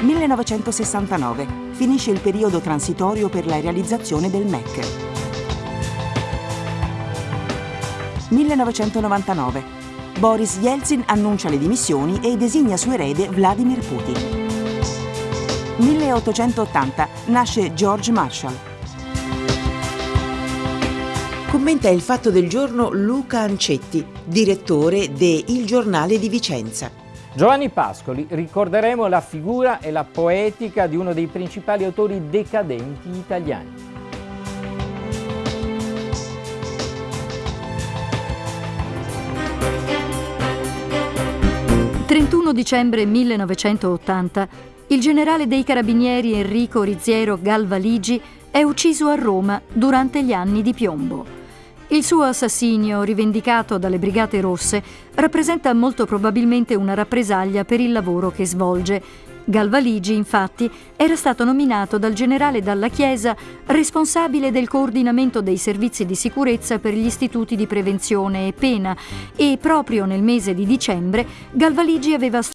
1969. Finisce il periodo transitorio per la realizzazione del MEC. 1999. Boris Yeltsin annuncia le dimissioni e designa suo erede Vladimir Putin. 1880. Nasce George Marshall. Commenta il fatto del giorno Luca Ancetti, direttore de Il Giornale di Vicenza. Giovanni Pascoli, ricorderemo la figura e la poetica di uno dei principali autori decadenti italiani. «31 dicembre 1980, il generale dei carabinieri Enrico Riziero Galvaligi è ucciso a Roma durante gli anni di piombo. Il suo assassinio, rivendicato dalle Brigate Rosse, rappresenta molto probabilmente una rappresaglia per il lavoro che svolge. Galvaligi, infatti, era stato nominato dal generale Dalla Chiesa responsabile del coordinamento dei servizi di sicurezza per gli istituti di prevenzione e pena e proprio nel mese di dicembre Galvaligi aveva